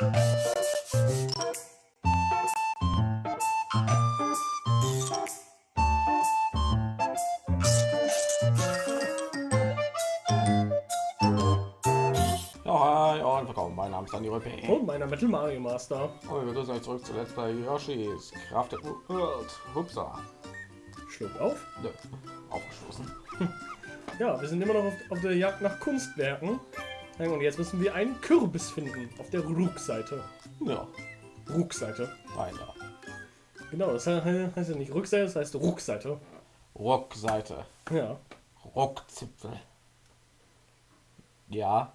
Mein Name ist Daniel P. Und meiner Metal Mario Master. Und wir begrüßen euch zurück zuletzt bei Yoshi's Crafted World. Hupsa. Schluck auf. Nö, aufgestoßen. Ja, wir sind immer noch auf, auf der Jagd nach Kunstwerken. Und jetzt müssen wir einen Kürbis finden auf der Rückseite. Ja, Rückseite. weiter. Genau, das he- heißt ja nicht Rückseite, das heißt Rückseite. Rockseite. Ja. Rockzipfel. Ja,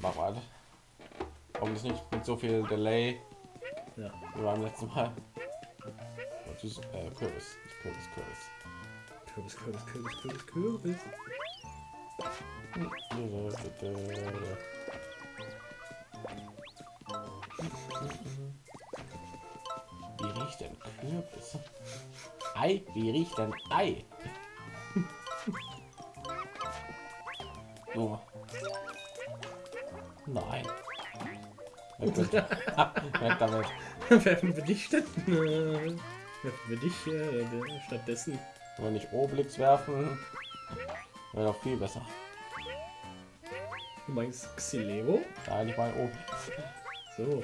mach weiter. Hoffentlich nicht mit so viel Delay ja. wie beim letzten Mal. Ist, äh, Kürbis. Kürbis, Kürbis. Kürbis, Kürbis, Kürbis, Kürbis, Kürbis. Wie riecht denn Kürbis? Ei? Wie riecht denn Ei? So. Nein. Weg mit- Weg damit. Werfen wir dich statt, äh, werfen wir dich äh, stattdessen. Wir nicht Obelix werfen, wäre doch viel besser. Du meinst Xileo? Nein, ich meine Obelix. So.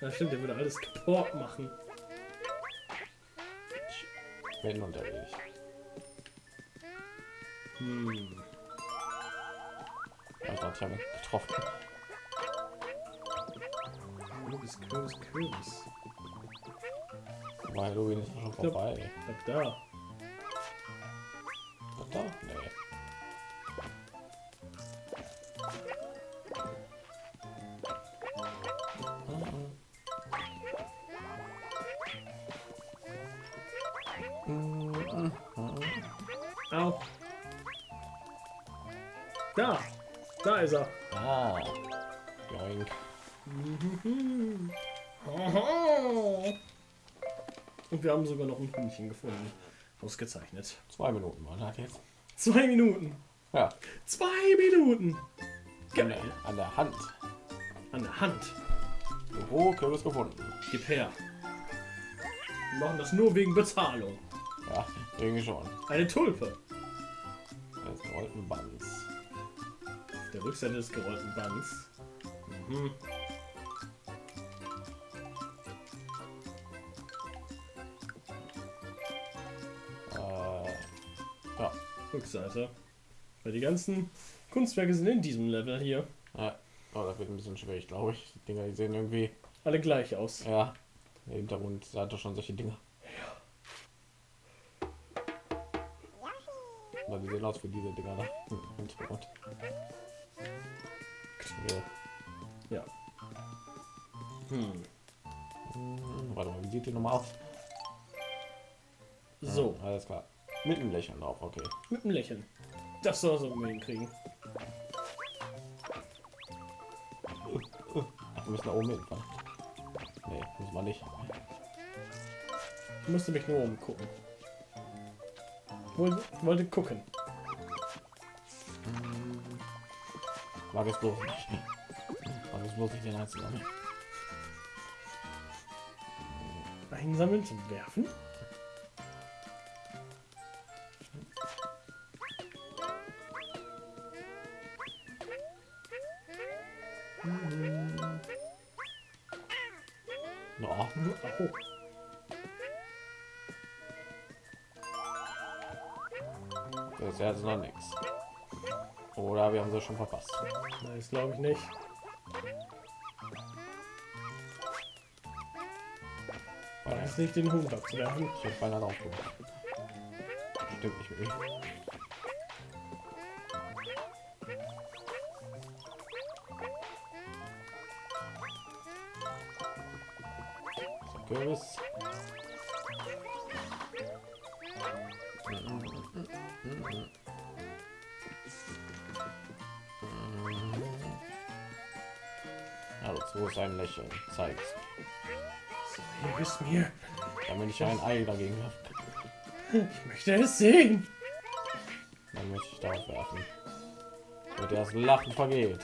Ja, stimmt, der würde alles kaputt machen. Ich bin unterwegs. Hm. Ich dachte, ich habe ihn getroffen. Kürbis, Kürbis, Kürbis. Weil Halloween ist schon vorbei. Glaub, da. Doch, da? Nee. Au. Da. Da ist er. Ah. Joink. Und wir haben sogar noch ein Hühnchen gefunden. Ausgezeichnet. Zwei Minuten waren das jetzt. Zwei Minuten. Ja. Zwei Minuten. An Geil. der, an der Hand. An der Hand. Büro Kürbis gefunden. Gib her. Wir machen das nur wegen Bezahlung. Ja, irgendwie schon. Eine Tulpe. Jetzt gerollten Bands. Der Rückseite des gerollten Bands. Mhm. Rückseite. Weil die ganzen Kunstwerke sind in diesem Level hier. ja. Oh, das wird ein bisschen schwierig, glaube ich. Die Dinger, die sehen irgendwie. Alle gleich aus. Ja. Der Hintergrund hat doch schon solche Dinger. Ja. Die sehen aus wie diese Dinger da im Hintergrund. Ja. Ja. Hm. Hm, Warte mal, wie sieht die nochmal aus? So, Ja, alles klar. Mit einem Lächeln drauf, okay. mit einem Lächeln. Das soll so wir hinkriegen. Ach, wir müssen da oben hin. Nee, muss man nicht. Ich musste mich nur umgucken. Wollte, wollte gucken. Mag es bloß nicht. Mag es bloß nicht den einzelnen. Einsammeln zum Werfen? Ja, Au. das ist ja jetzt noch nichts. Oder wir haben sie schon verpasst. Nein, das glaube ich nicht. Ist nicht den Hund abzuwerfen. ich habe beinahe drauf. Stimmt nicht mit mir. Kürbis. Also, wo ist ein Lächeln? Zeigt. Hier ist mir. Damit ich ein Ei dagegen kann. Ich möchte es sehen. Dann möchte ich darauf werfen. Und das Lachen vergeht.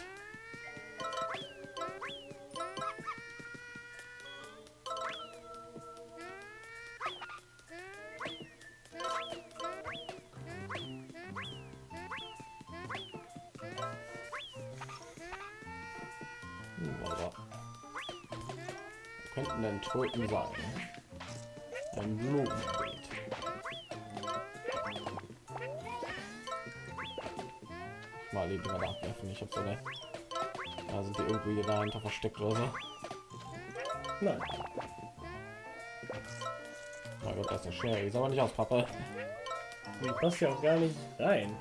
So. Nein. Mein Gott, das ist. Die ist aber nicht aus Pappe. Die passt ja auch gar nicht rein.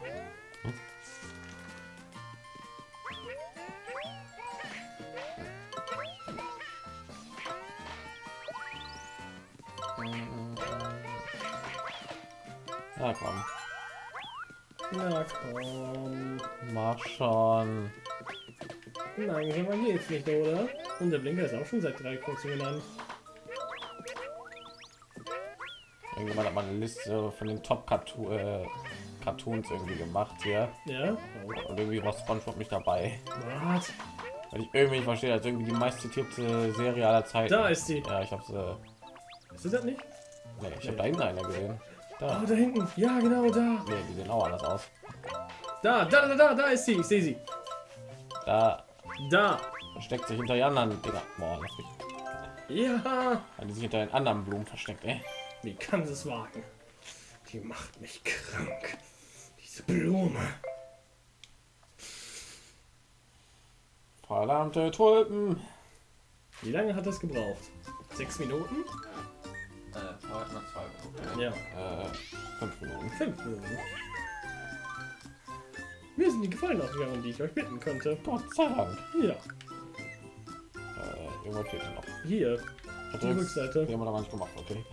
Ja, komm. Na komm. Mach schon. Langsamer geht's nicht, oder? Und der Blinker ist auch schon seit drei kurzen genannt. Irgendjemand hat mal eine Liste von den Top -Cartoon, äh, Cartoons irgendwie gemacht hier. Ja? Und irgendwie war SpongeBob nicht dabei. Was? Weil ich irgendwie nicht verstehe, als irgendwie die meistzitierte Serie aller Zeiten. Da ist sie. Ja, ich hab's. Äh, Ist sie das nicht? nee, ich habe da hinten einer gesehen. Da. Oh, da hinten. Ja, genau, da. Nee, die sehen auch anders aus. Da, da, da, da, da ist sie. Ich sehe sie. Da Da. versteckt sich hinter den anderen Dinger. Boah, lass mich. Ja. Die sich hinter den anderen Blumen versteckt, ey. Wie kann sie es wagen? Die macht mich krank. Diese Blume. Verdammte Tulpen. Wie lange hat das gebraucht? Sechs Minuten? Äh, zwei Minuten. Ja. Äh, fünf Minuten. Fünf Minuten. Mir sind die Gefallen ausgegangen, die ich euch bitten könnte. Gott sei Dank. Ja. Äh, irgendwas fehlt noch. Hier. Hat Die Rückseite. Die haben wir noch nicht gemacht, okay.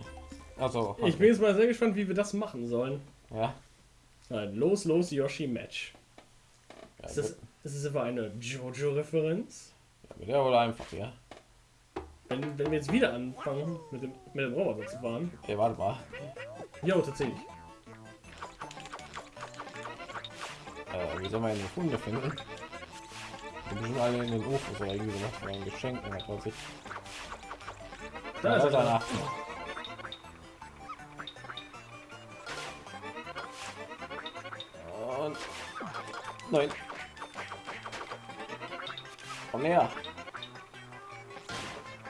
Also, Ich bin jetzt mal sehr gespannt, wie wir das machen sollen. ja. Ein Los, los, Yoshi Match. ja Ist das, ist das etwa eine Jojo-Referenz? ja, wird ja wohl einfach, ja. Wenn, wenn wir jetzt wieder anfangen, mit dem, mit dem Roboter zu fahren. Ey, warte mal. Jo, tatsächlich. Wie soll man Hunde finden? Die sind alle in den Ofen oder irgendwie sowas von ein Geschenk oder was weiß ich. Da ist er. einer. Und nein. Komm näher.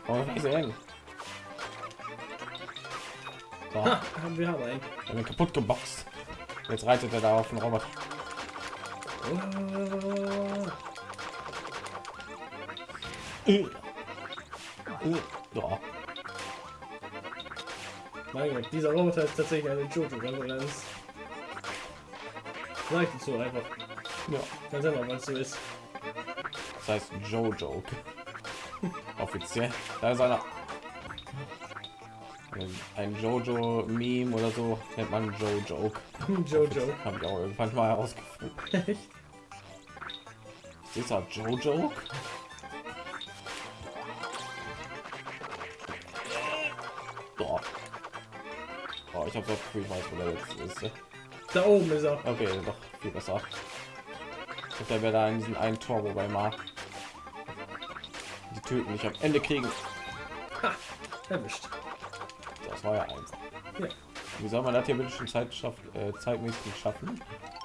Komm hin. So, Ha, haben wir haben einen. wir haben ihn kaputt geboxt. Jetzt reitet er da auf den Roboter. Äh. Äh. Ja. mein Gott, dieser Roboter ist tatsächlich eine Jojo-Referenz. Ich dazu einfach. ja. Ganz einfach, weil es so ist. Das heißt Joe-Joke. Offiziell. Da ist einer. Ein Jojo-Meme oder so nennt man Joe-Joke. Jojo. Habe ich auch irgendwann mal herausgefunden. Echt? Das Joe-Joke? Doch. Oh, ich habe das Gefühl, ich weiß, wo der jetzt ist. Da oben ist er. Okay, doch viel besser. Ich der wäre da in diesem einen Tor, wobei mal die Töten nicht am Ende kriegen. Erwischt. Das war ja einfach. Ja. Wie soll man das hier schon Zeit schaff, äh, zeitmäßig schaffen?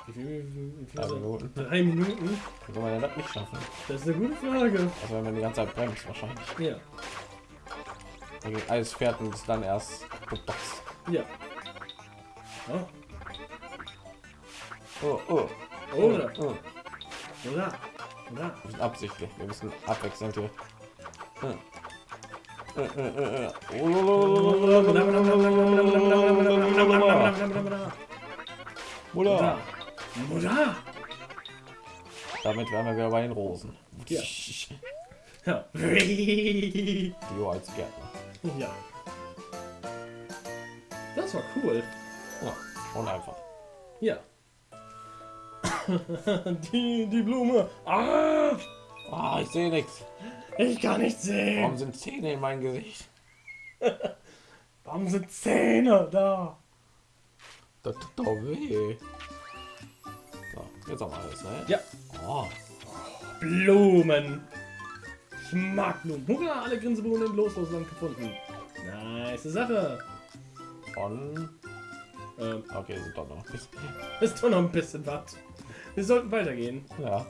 Wie viel, wie viel Drei er? Minuten. Drei Minuten? Wie soll man denn das nicht schaffen? Das ist eine gute Frage. Also wenn man die ganze Zeit bremst wahrscheinlich. Ja. Dann geht alles fährt und ist dann erst geboxt. Ja. Oh. Oh, oh. Oder. Oh, oh. Oder. Oder. Wir sind absichtlich. Wir müssen abwechselnd hier. Hm. Äh, äh, äh, äh. Oder? Damit wären wir wieder bei den Rosen. Ja. Ja. Jo als Gärtner. ja. Das war cool. Ja, und einfach. Ja. die, die Blume. Ah, Ah, ich sehe nichts. ich kann nicht sehen. Warum sind Zähne in meinem Gesicht? Warum sind Zähne da? Das tut doch weh. Jetzt wir alles, ne? Ja. Oh, Blumen. Ich mag Blumen. Hurra, alle Grinseblumen im Loslosland gefunden. Nice Sache. von. Ähm, Okay, sind doch noch ein bisschen. ist doch noch ein bisschen was. Wir sollten weitergehen. Ja.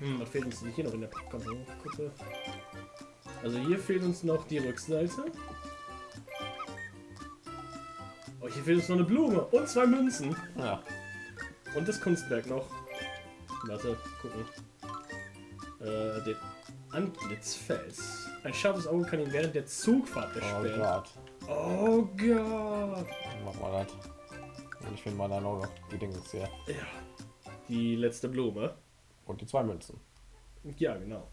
Hm, was fehlt uns denn hier noch in der Kuppe? Also hier fehlt uns noch die Rückseite. Oh, hier fehlt uns noch eine Blume und zwei Münzen. Ja. Und das Kunstwerk noch. Warte, gucken. Äh, den Antlitzfels. Ein scharfes Auge kann ihn während der Zugfahrt Oh erspähen. Gott. Oh Gott. Mach mal das. Ich finde mal dann auch noch die Dinge hier. Ja. Die letzte Blume. Und die zwei Münzen. Ja, genau.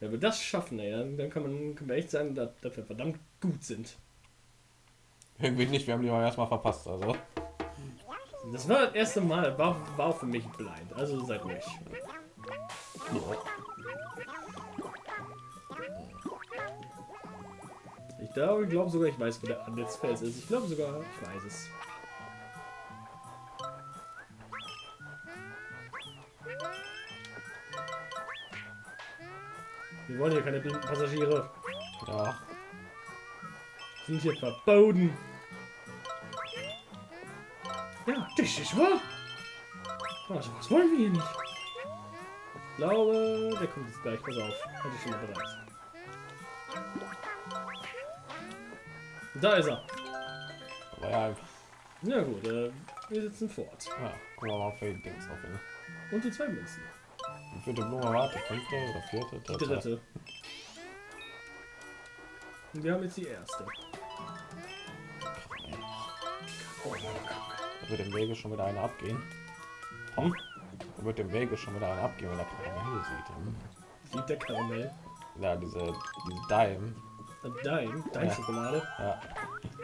Wenn wir das schaffen, ey, dann, dann kann man kann man echt sagen, dass, dass wir verdammt gut sind. Irgendwie nicht, wir haben die mal erstmal verpasst, also. Das war das erste Mal, war, war für mich blind, also seid ruhig. Ich glaube, ich glaube sogar, ich weiß, wo der Anlitzfels ist. Ich glaube sogar, ich weiß es. Wir wollen hier keine blinden Passagiere. Ja. Sind hier verboten. Ja, das ist wahr. Also, was wollen wir hier nicht? Ich glaube, der kommt jetzt gleich. Pass auf. Hatte ich schon mal bereit. Da ist er. Aber ja, Na gut, äh, wir sitzen fort. ja gucken wir mal für die Dings auf ihn. Und die zwei Münzen. Die vierte Blume war die fünfte oder vierte? Die dritte. Und wir haben jetzt die erste. Wird im Wege schon wieder einer abgehen. Hm? Da wird im Wege schon wieder einer abgehen, wenn er Karamell sieht. Hm? Sieht der Karamell. Ja, diese, diese Dime. Dein, dein Ja. Schokolade. Ja.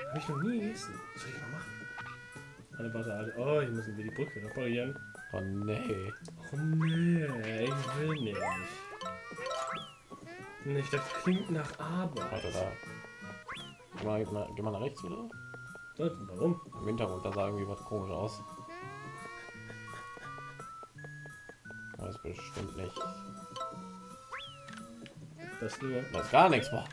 Habe ich noch nie gegessen. Was soll ich mal machen? Warte, alle. Oh, hier müssen wir die Brücke reparieren. Oh nee. Oh nee, ich will nicht. Nicht, das klingt nach Arbeit. Warte da. Geh mal, geh mal, geh mal nach rechts wieder. Warum? Im Hintergrund, da sah irgendwie was komisch aus. Das ist bestimmt nicht. Das nur. Das ist gar nichts, boah.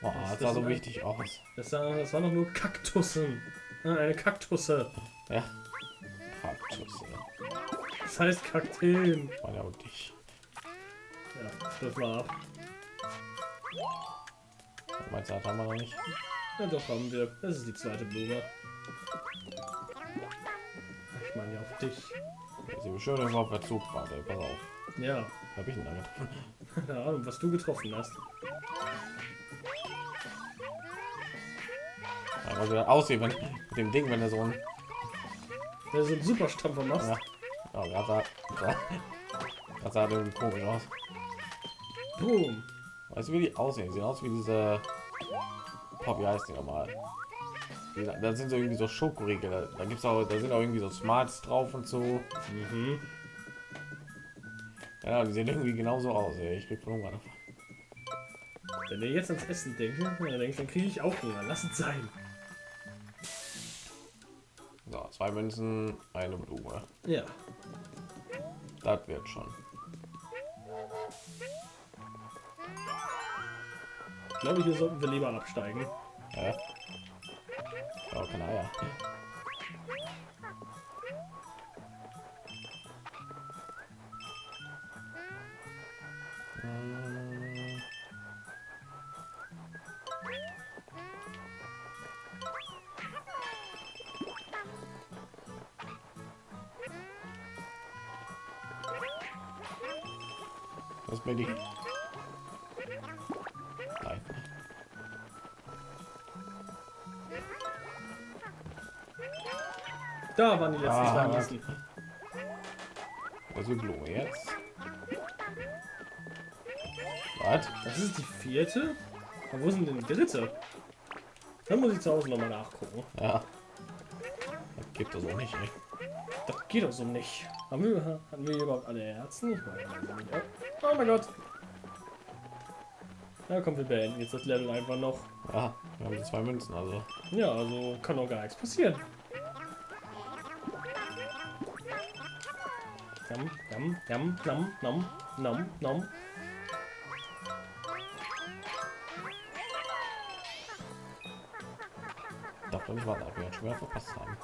Boah, das das sah so wichtig aus. Das, war, das waren doch nur Kaktussen. Ah, eine Kaktusse. Ja. Kaktus, ja. Das heißt Kakteen. War ja und dich. Ja, das war ab. Meinst du, haben wir noch nicht? Ja, doch haben wir. Das ist die zweite Blume. Ich meine ja auf dich. Sie schön irgendwo auf der Zugfahrt, ey. Pass auf. Ja, Hab ich ihn da getroffen? keine Ahnung, was du getroffen hast. Ja, weil er aussieht, wenn mit dem Ding, wenn er so ein. Wenn so einen Superstampfer machst. Ja. Oh, gerade sah. Das sah irgendwie komisch aus. Boom. Weißt du, wie die aussehen? Die sehen aus wie diese. Pop, wie heißt die nochmal? Da sind so irgendwie so Schokoriegel. Da, da gibt's auch, da sind auch irgendwie so Smarts drauf und so. Mhm. Ja, die sehen irgendwie genauso aus. Ey. Ich krieg von Hunger davon. Wenn ihr jetzt ans Essen denkt, dann denkst, dann kriege ich auch Hunger. Lass es sein. So, zwei Münzen, eine Blume. Ja. Das wird schon. Ich glaube, hier sollten wir lieber absteigen. Ja. Oh, keine Eier. Hm. Was bin ich? Da waren die letzten Ah, zwei ist die Blume jetzt? Was? Das ist die vierte? Aber wo sind denn die dritte? Dann muss ich zu Hause nochmal nachgucken. Ja. Das gibt es auch nicht, ey. Das geht doch so nicht. Haben wir, hatten wir überhaupt alle Herzen? Ich meine, also. Oh mein Gott. Na komm, wir beenden jetzt das Level einfach noch. Ja, wir haben die zwei Münzen, also. Ja, also kann doch gar nichts passieren. Jam, jam, jam, nam, nam, nam, nam. Darf doch nicht warten, ob wir schon wieder verpasst haben.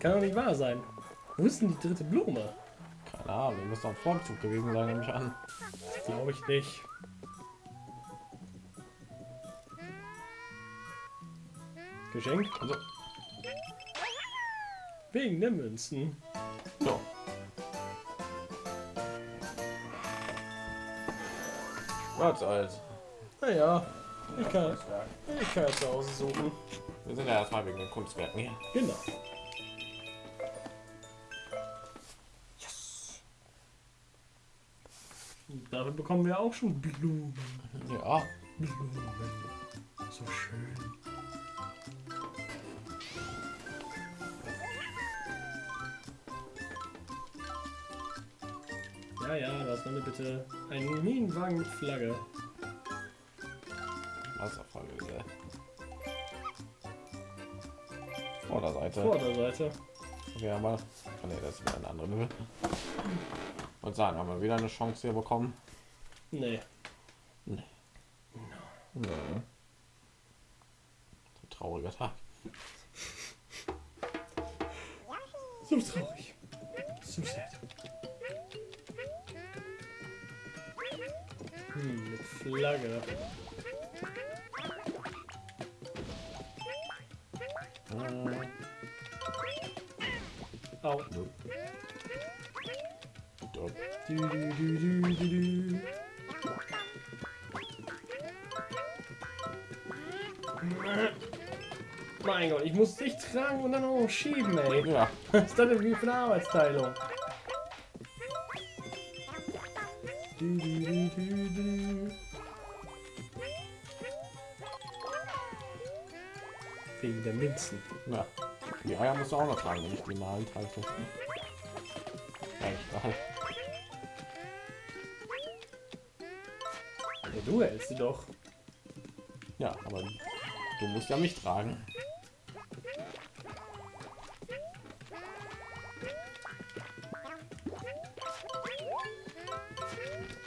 Kann doch nicht wahr sein. Wo ist denn die dritte Blume? Keine Ahnung, muss doch Vorzug gewesen sein, nehme ich an. Glaube ich nicht. Geschenk? Also, Wegen der Münzen. so. Was als? Naja, ich kann, ich kann ja zu Hause suchen. Wir sind ja erstmal wegen den Kunstwerken hier. Genau. Bekommen wir auch schon Blumen. Ja, Blumen. So schön. Ja, ja, das war mir bitte ein Minenwagen mit Flagge. Wasserfall wieder. Vorderseite. Vorderseite. Okay, aber. Oh ne, das ist wieder ein anderer Level. Und sagen, haben wir wieder eine Chance hier bekommen? Nee. Nee. So ein trauriger Tag. So traurig. So sad. Hm, mit Flagge. Äh, Au. Du, du, du, du, du, du. Mein Gott, ich muss dich tragen und dann auch noch schieben, ey. Ja, Was ist das denn wie für eine Arbeitsteilung? Du, du, du. Wegen der Münzen. ja. Die Eier musst du auch noch tragen, wenn ich die mal halte. Ja, egal. Ja, du hältst sie doch. Ja, aber du musst ja mich tragen.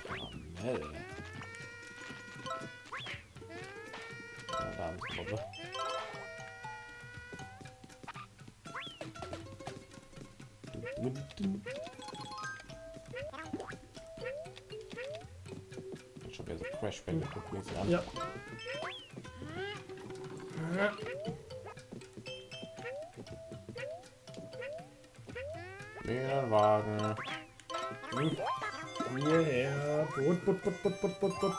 Karamell. Ja, da ist die Gruppe. Dun, dun, dun. An. Ja. Minenwagen. Hierher. Butt, butt, butt, butt, butt, butt, butt.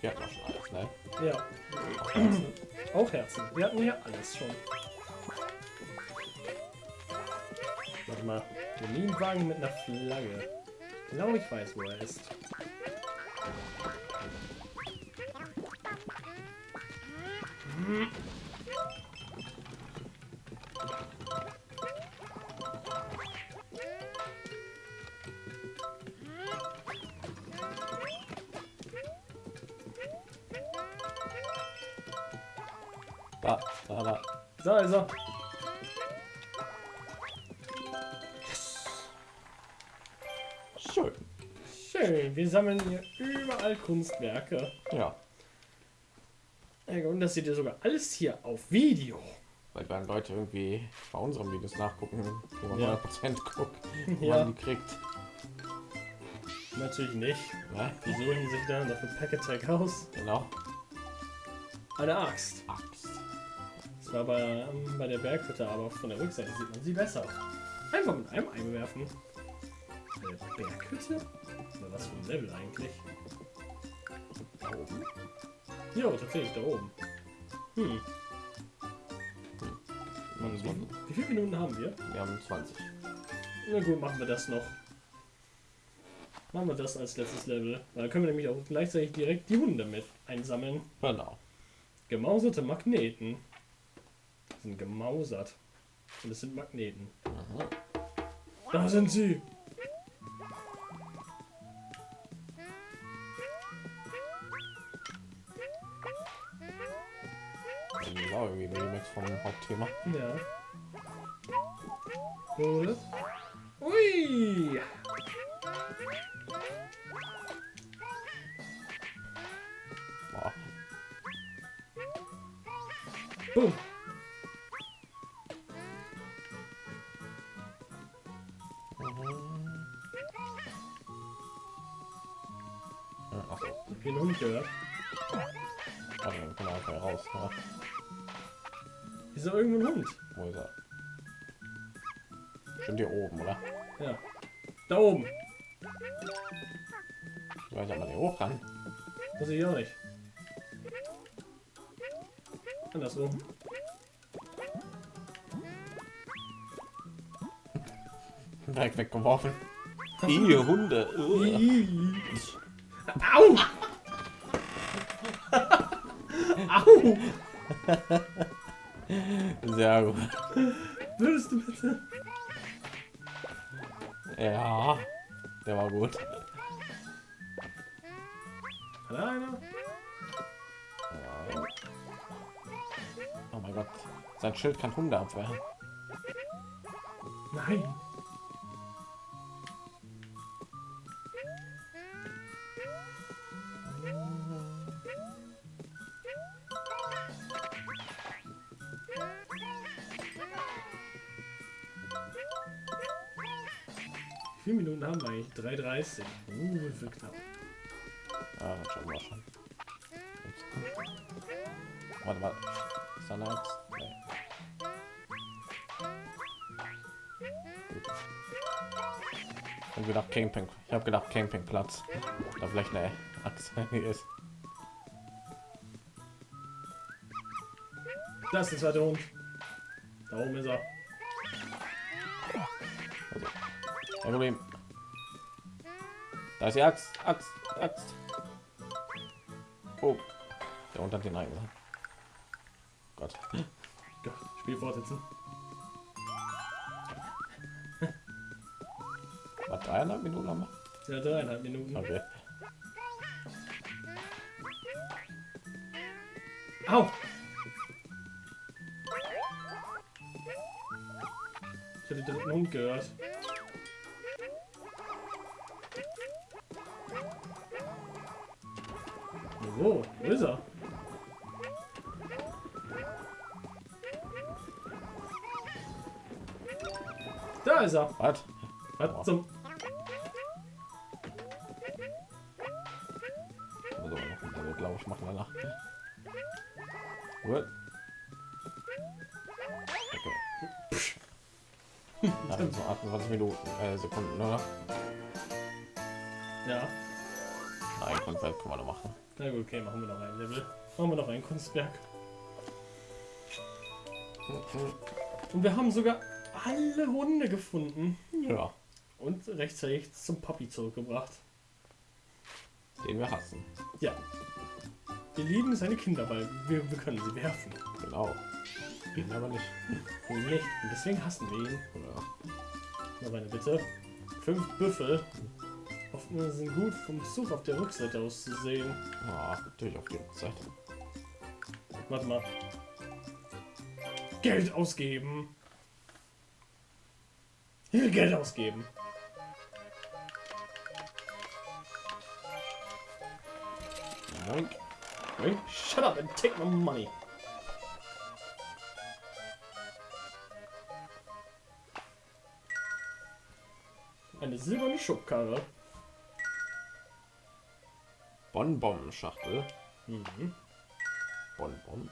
Wir hatten auch schon alles, ne? Ja. Auch Herzen. Wir hatten hier alles schon. Warte mal. Der Minenwagen mit einer Flagge. Glaube, ich weiß, wo er ist. Da, da, da. Da ist er. Schön. Schön. Wir sammeln hier überall Kunstwerke. Ja. Ja, Und das seht ihr sogar alles hier auf Video. Weil werden Leute irgendwie bei unseren Videos nachgucken, wie man Ja. 100% guckt, wo Ja. man die kriegt. Natürlich nicht. Ne? Die suchen sich dann dafür Pack-Attack aus. Genau. Eine Axt. Axt. Das war bei, ähm, bei der Berghütte, aber von der Rückseite sieht man sie besser. Einfach mit einem Ei bewerfen. Eine Berghütte? Was für ein Level eigentlich? Da oben. Jo, tatsächlich, da oben. Hm. Muss man, Wie viele Minuten haben wir? wir haben 20. Na gut, machen wir das noch. Machen wir das als letztes Level. Weil Dann können wir nämlich auch gleichzeitig direkt die Hunde mit einsammeln. Genau. Gemauserte Magneten. Sind gemausert. Und es sind Magneten. Mhm. Da sind sie. auch irgendwie weggemaxt vom Hauptthema. Ja. Oder? Ui! Boah. Boom! Mhm. Den Hund gehört. Oh, komm mal raus. Ja. Ist doch irgendwo ein Hund. Wo ist er? Stimmt hier oben, oder? Ja. Da oben. Ich weiß mal hier hoch kann. Sehe ich auch nicht. Andersrum. Direkt weggeworfen. Ihr Hunde. Au! Au! Sehr gut. Würdest du bitte? Ja, der war gut. Hat er einer? Oh mein Gott, sein Schild kann Hunde abwehren. Nein. Eigentlich? 3,30. Uh, wird knapp. Ja, das schaffen wir schon. Warte mal. Ist? Nee. Ich hab gedacht Camping. Ich habe gedacht Campingplatz. Da vielleicht eine Axt ist. Das ist zweite Hund. Da oben ist er. Kein Problem. Da ist die Axt. Axt. Axt. Oh. Der hat den eingesammelt. Gott. Gott, Spiel fortsetzen. Was, dreieinhalb Minuten haben wir? Ja, dreieinhalb Minuten. Okay. Au! Ich hatte den dritten Hund gehört. Wo? Wo ist er? Da ist er. Was? Was zum... Also noch ein Level, glaube ich, machen danach. Gut. Okay. Dann so 28 Minuten, äh, Sekunden, oder? Ja. Nein, können wir noch machen. Na gut, okay, machen wir noch ein Level. Machen wir noch ein Kunstwerk. Und wir haben sogar alle Hunde gefunden. Ja, Und rechtzeitig zum Papi zurückgebracht. den wir hassen. Ja. Wir lieben seine Kinder, weil wir, wir können sie werfen. Genau. Ihn aber nicht. Nicht. Und deswegen hassen wir ihn. Ja. Noch eine Bitte. Fünf Büffel. Hoffen sind gut vom Zug auf der Rückseite aus zu sehen. Ah, natürlich auf die Zeit. Warte mal. Geld ausgeben. Hier Geld ausgeben. Moink. Hey, shut up and take my money. Eine silberne Schubkarre. Bonbon-Schachtel. Mhm. Bonbon.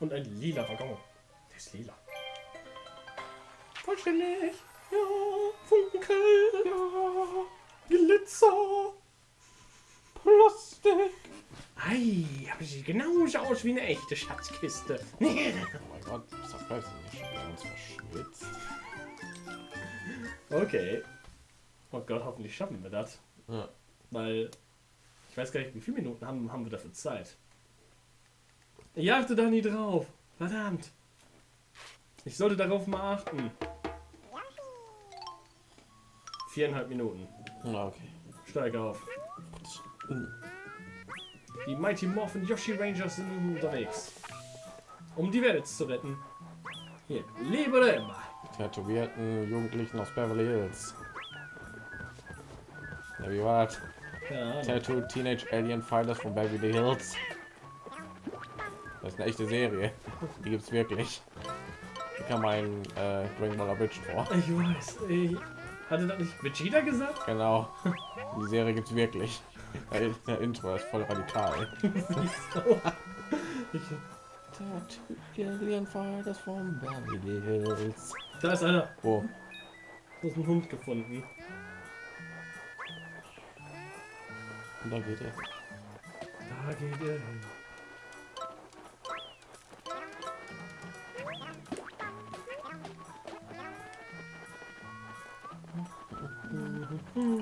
Und ein lila Waggon. Der ist lila. Vollständig. Ja. Funkel. Ja. Glitzer. Plastik. Ei, aber sie sieht genauso aus wie eine echte Schatzkiste. Oh mein Gott, ist das weiß ich nicht. Wir haben uns verschwitzt. okay. Oh Gott, hoffentlich schaffen wir das. Ja. Weil weiß gar nicht, wie viele Minuten haben, haben wir dafür Zeit. Ich achte da nie drauf. Verdammt. Ich sollte darauf mal achten. Viereinhalb Minuten. Na, okay. Steige auf. Die Mighty Morphin Yoshi Rangers sind unterwegs. Um die Welt zu retten. Hier, lebe immer. Tätowierten Jugendlichen aus Beverly Hills. Ja, wie war das? Ja, Tattoo Teenage Alien Fighters von Beverly Hills. Das ist eine echte Serie. Die gibt's wirklich. Die kam ein äh, Dragon Ball Bridge vor. ich weiß. Ich hatte das nicht Vegeta gesagt? Genau. Die Serie gibt's wirklich. Ey, der Intro ist voll radikal. Da ist einer. Wo? Du hast einen Hund gefunden. Und da geht er. Da geht er hin.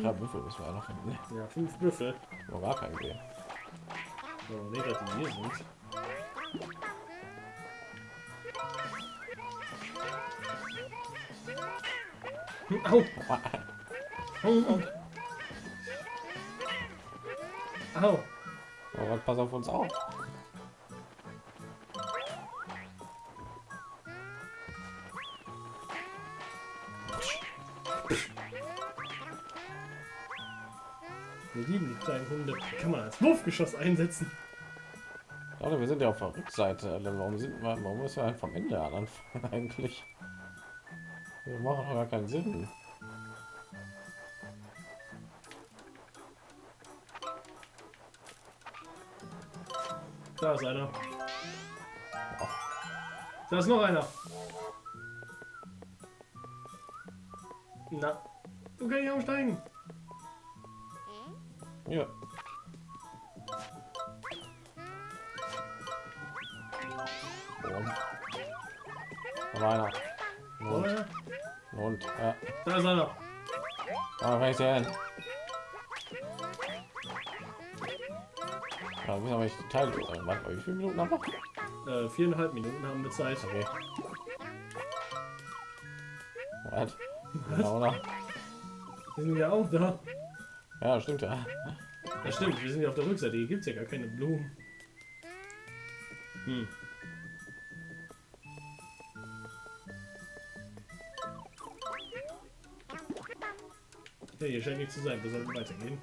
Ja, Büffel wir ja noch finden. Ja, fünf Büffel. Wo gar keinen sehen. So, nee, dass hier sind. Au! Au! Au! Aber pass auf uns auf. Wir lieben die kleinen Hunde. Kann man als Wurfgeschoss einsetzen? Leute, wir sind ja auf der Rückseite. Warum sind wir, warum müssen wir halt vom Ende an anfangen eigentlich? Wir machen doch gar keinen Sinn. Da ist einer. Da ist noch einer. Na, du kannst nicht aufsteigen. Ja. Und. Da einer. Und, und, ja. Da ist einer. Aber kann ich sehen. Ja, wir haben nicht die Teile. Wie viele Minuten haben wir? Äh, viereinhalb Minuten haben wir Zeit. Okay. Was? Oder? Wir sind ja auch da. Ja, stimmt ja. Ja, stimmt, wir sind ja auf der Rückseite. Hier gibt es ja gar keine Blumen. Hm. Ja, hier scheint nichts zu sein. Wir sollten weitergehen.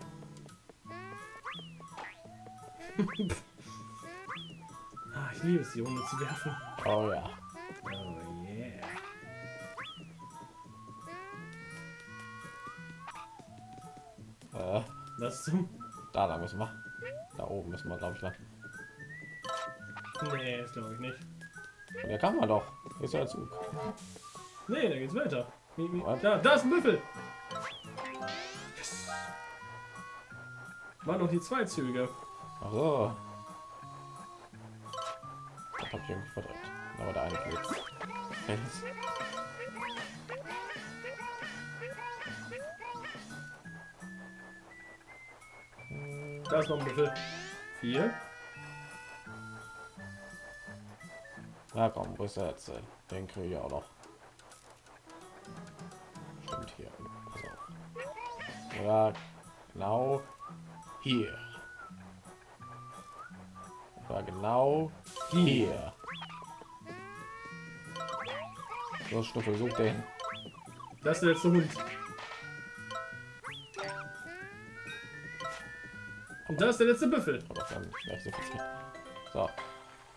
ah, ich liebe es, die Hunde zu werfen. Oh ja. Oh yeah. Äh, Was zum? da lang müssen wir. Da oben müssen wir, glaube ich, lang. Nee, das glaube ich nicht. Und der kann man doch. Hier ist ja der Zug. Nee, da geht's weiter. Wie, wie, da, da ist ein Büffel. Yes. Waren noch die zwei Züge. Ach so. Das hab ich irgendwie verdrängt. Aber der eine. Fels. Da ist noch ein Büffel. Vier. Na komm, wo ist der jetzt? Den kriege ich auch noch. Stimmt hier. Pass auf. Ja, genau hier. Genau hier. So, Schnuffel, such den. Das ist der letzte Hund. Und da ist der letzte Büffel. Vielleicht so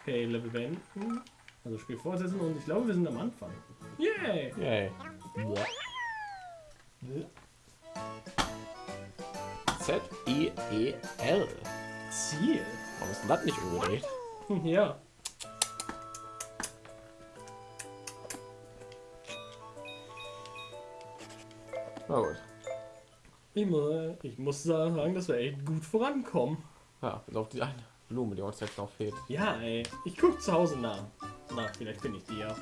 Okay, Level beenden. Also Spiel fortsetzen und ich glaube, wir sind am Anfang. Yay! yay. Z I E L. Ziel. Warum ist denn das nicht umgedreht? Ja. Na gut. Ich muss, ich muss sagen, dass wir echt gut vorankommen. Ja, bis auf die eine Blume, die uns jetzt noch fehlt. Ja, ey. Ich guck zu Hause nach. Na, vielleicht finde ich die ja.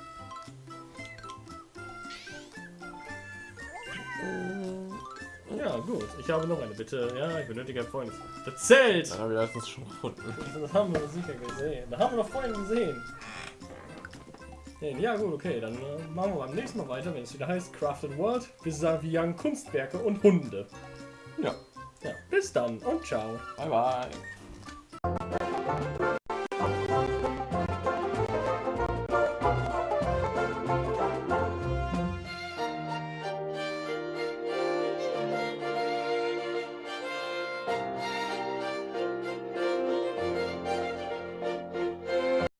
Gut. Ich habe noch eine Bitte. Ja, ich benötige ein Freund. Das Zelt! Dann haben wir das schon gefunden. Das haben wir sicher gesehen. Da haben wir noch vorhin gesehen. Ja, gut, okay. Dann äh, machen wir beim nächsten Mal weiter, wenn es wieder heißt Crafted World. Young Kunstwerke und Hunde. Ja. Ja, bis dann und ciao. Bye bye.